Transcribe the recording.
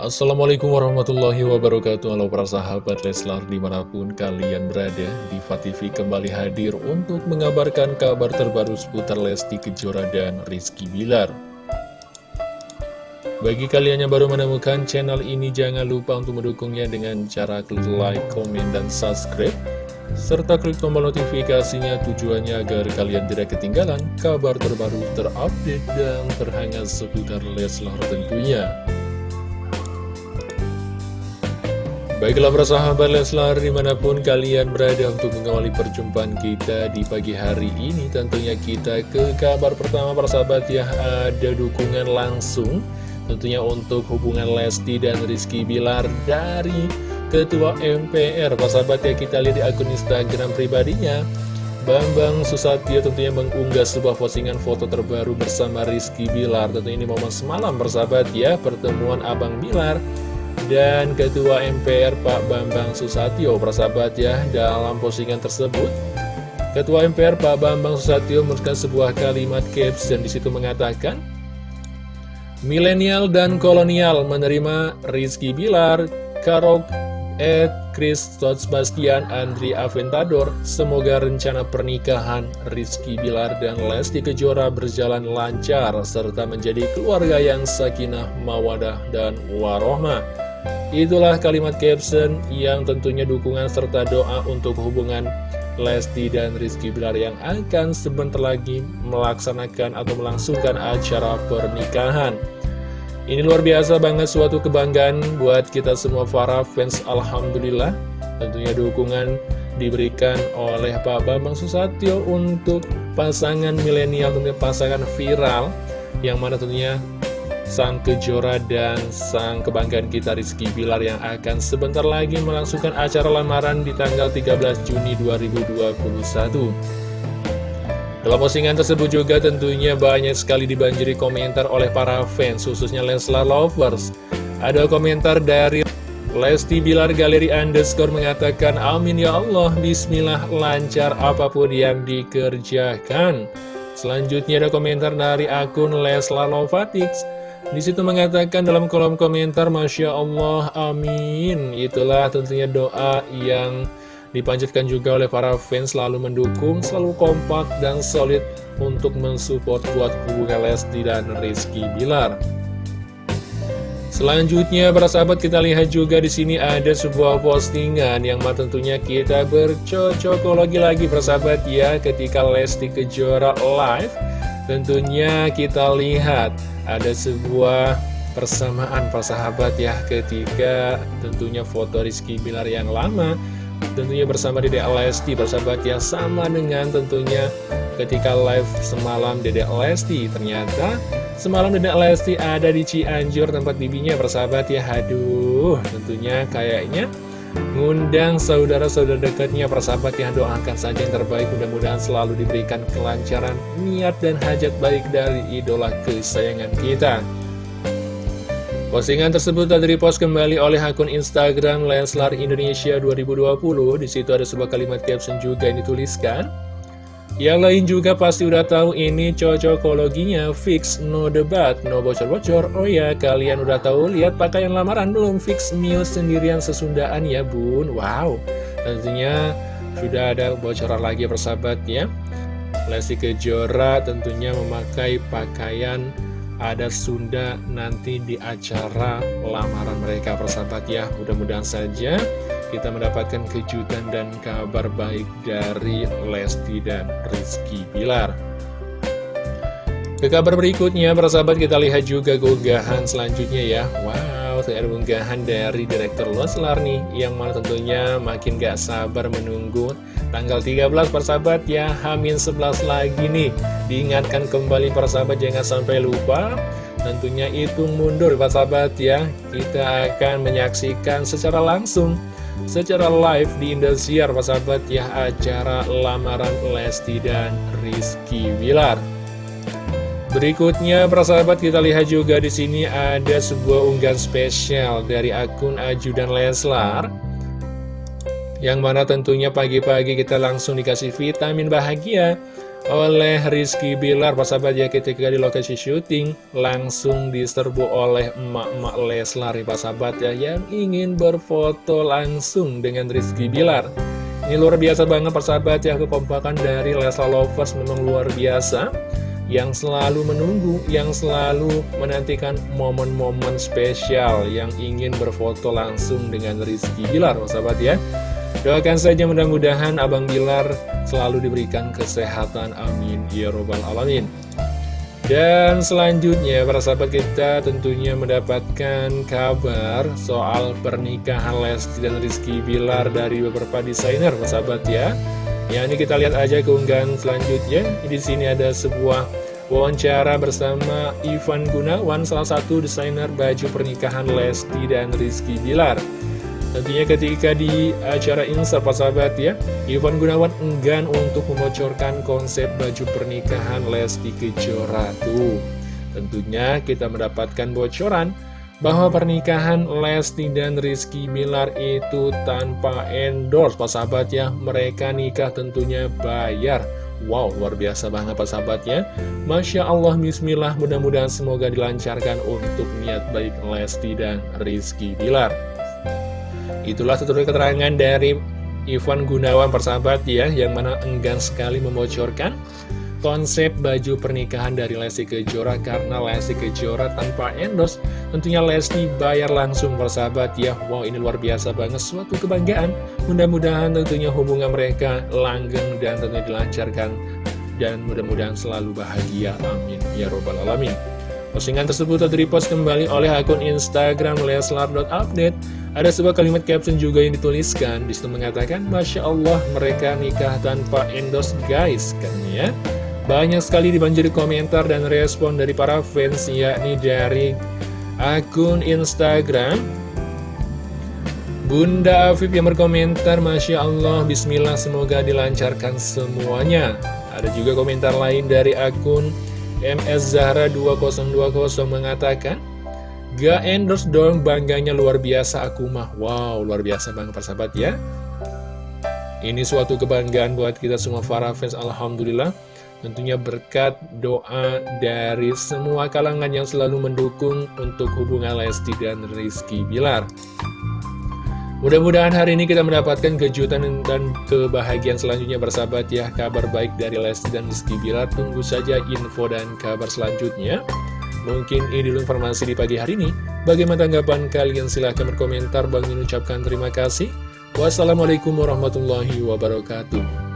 Assalamualaikum warahmatullahi wabarakatuh. Halo para sahabat Leslar di mana pun kalian berada Diva TV kembali hadir untuk mengabarkan kabar terbaru seputar Lesti Kejora dan Rizky Bilar. Bagi kalian yang baru menemukan channel ini jangan lupa untuk mendukungnya dengan cara klik like, komen, dan subscribe serta klik tombol notifikasinya tujuannya agar kalian tidak ketinggalan kabar terbaru terupdate dan terhangat seputar Leslar tentunya Baiklah para sahabat Leslar di mana pun kalian berada untuk mengawali perjumpaan kita di pagi hari ini Tentunya kita ke kabar pertama para sahabat ya ada dukungan langsung Tentunya untuk hubungan Lesti dan Rizky Bilar dari Ketua MPR Para sahabat ya kita lihat di akun Instagram pribadinya. Bambang Susatyo tentunya mengunggah sebuah postingan foto terbaru bersama Rizky Bilar. Tentunya ini momen semalam persahabat ya pertemuan Abang Bilar dan Ketua MPR Pak Bambang Susatyo persahabat ya dalam postingan tersebut. Ketua MPR Pak Bambang Susatyo menuliskan sebuah kalimat caption di situ mengatakan Milenial dan kolonial menerima Rizky Bilar, Karok, Ed, Chris Bastian, Andri Aventador. Semoga rencana pernikahan Rizky Bilar dan Lesti Kejora berjalan lancar Serta menjadi keluarga yang sakinah, mawadah, dan warohmah Itulah kalimat caption yang tentunya dukungan serta doa untuk hubungan Lesti dan Rizky Bilar yang akan sebentar lagi melaksanakan atau melangsungkan acara pernikahan. Ini luar biasa banget suatu kebanggaan buat kita semua para fans Alhamdulillah. Tentunya dukungan diberikan oleh Pak Bambang Susatyo untuk pasangan milenial, tentunya pasangan viral yang mana tentunya sang kejora dan sang kebanggaan kita Rizky Bilar yang akan sebentar lagi melangsungkan acara lamaran di tanggal 13 Juni 2021. Dalam postingan tersebut juga tentunya banyak sekali dibanjiri komentar oleh para fans, khususnya Leslar Lovers. Ada komentar dari Lesti Bilar Galeri Underscore mengatakan, Amin ya Allah, Bismillah lancar apa pun yang dikerjakan. Selanjutnya ada komentar dari akun Leslar Lovatix. Di situ mengatakan dalam kolom komentar, Masya Allah, amin. Itulah tentunya doa yang dipanjatkan juga oleh para fans selalu mendukung, selalu kompak dan solid untuk mensupport buat hubungan Lesti dan Rizky Bilar. Selanjutnya, para sahabat kita lihat juga di sini ada sebuah postingan yang tentunya kita bercocokologi lagi, para sahabat ya, ketika Lesti Kejora live Tentunya kita lihat ada sebuah persamaan persahabat ya ketika tentunya foto Rizky Bilar yang lama tentunya bersama Dede Lesti persahabat yang sama dengan tentunya ketika live semalam Dede Lesti. Ternyata semalam Dede Lesti ada di Cianjur tempat bibinya persahabat ya. Aduh tentunya kayaknya Ngundang saudara-saudara dekatnya persahabat yang doakan saja yang terbaik Mudah-mudahan selalu diberikan kelancaran niat dan hajat baik dari idola kesayangan kita. Postingan tersebut tadi repost kembali oleh akun Instagram Leslar Indonesia 2020 Di situ ada sebuah kalimat caption juga yang dituliskan yang lain juga pasti udah tahu ini cocokologinya fix, no debat, no bocor-bocor. Oh ya, kalian udah tahu lihat pakaian lamaran belum fix meal sendirian sesundaan ya bun. Wow, tentunya sudah ada bocoran lagi persahabat ya. Lesti Kejora tentunya memakai pakaian ada Sunda nanti di acara lamaran mereka persahabat ya. Mudah-mudahan saja kita mendapatkan kejutan dan kabar baik dari Lesti dan Rizky Bilar. Ke kabar berikutnya, para sahabat kita lihat juga keunggahan selanjutnya ya. Wow, ada unggahan dari Direktur Leslar nih, yang mana tentunya makin gak sabar menunggu tanggal 13 persahabat ya, Hamin 11 lagi nih. Diingatkan kembali persahabat jangan sampai lupa, tentunya itu mundur persahabat ya. Kita akan menyaksikan secara langsung secara live di Indosiar sahabat ya acara lamaran Lesti dan Rizky Wilar. Berikutnya, persahabat kita lihat juga di sini ada sebuah unggahan spesial dari akun Ajudan Leslar. Yang mana tentunya pagi-pagi kita langsung dikasih vitamin bahagia oleh Rizky Bilar. Sahabat ya ketika di lokasi syuting langsung diserbu oleh emak-emak Leslar. Pak Sahabat ya yang ingin berfoto langsung dengan Rizky Bilar. Ini luar biasa banget persahabat ya. Kekompakan dari Leslar Lovers memang luar biasa. Yang selalu menunggu, yang selalu menantikan momen-momen spesial yang ingin berfoto langsung dengan Rizky Bilar, sahabat ya. Doakan saja mudah-mudahan Abang Bilar selalu diberikan kesehatan, amin, ya robbal alamin. Dan selanjutnya para sahabat kita tentunya mendapatkan kabar soal pernikahan Lesti dan Rizky Bilar dari beberapa desainer sahabat ya. Ya ini kita lihat aja keunggahan selanjutnya. Di sini ada sebuah wawancara bersama Ivan Gunawan, salah satu desainer baju pernikahan Lesti dan Rizky Bilar. Tentunya ketika di acara ini sahabat sahabat ya, Ivan Gunawan enggan untuk membocorkan konsep baju pernikahan Lesti Kejora tuh. Tentunya kita mendapatkan bocoran bahwa pernikahan Lesti dan Rizky Bilar itu tanpa endorse Pak sahabat ya mereka nikah tentunya bayar. Wow luar biasa banget Pak sahabat ya. Masya Allah Bismillah mudah-mudahan semoga dilancarkan untuk niat baik Lesti dan Rizky Bilar Itulah tutur keterangan dari Ivan Gunawan persahabat ya Yang mana enggan sekali membocorkan konsep baju pernikahan dari Lesti Kejora karena Lesti Kejora tanpa endorse tentunya Lesti bayar langsung persahabat ya. Wow ini luar biasa banget suatu kebanggaan. Mudah-mudahan tentunya hubungan mereka langgeng dan tentunya dilancarkan dan mudah-mudahan selalu bahagia amin. Ya robbal alamin postingan tersebut telah repost kembali oleh akun Instagram leslar.update ada sebuah kalimat caption juga yang dituliskan. Di situ mengatakan Masya Allah mereka nikah tanpa endorse guys kan ya banyak sekali dibanjiri komentar dan respon dari para fans yakni dari akun Instagram. Bunda Afif yang berkomentar Masya Allah Bismillah semoga dilancarkan semuanya. Ada juga komentar lain dari akun MS Zahra 2020 mengatakan Gak endorse dong bangganya luar biasa aku mah. Wow luar biasa banget persahabat ya. Ini suatu kebanggaan buat kita semua para fans Alhamdulillah. Tentunya berkat doa dari semua kalangan yang selalu mendukung untuk hubungan Lesti dan Rizky Bilar. Mudah-mudahan hari ini kita mendapatkan kejutan dan kebahagiaan selanjutnya bersahabat ya. Kabar baik dari Lesti dan Rizky Bilar. Tunggu saja info dan kabar selanjutnya. Mungkin ini dulu informasi di pagi hari ini. Bagaimana tanggapan kalian? Silahkan berkomentar. Bang ucapkan terima kasih. Wassalamualaikum warahmatullahi wabarakatuh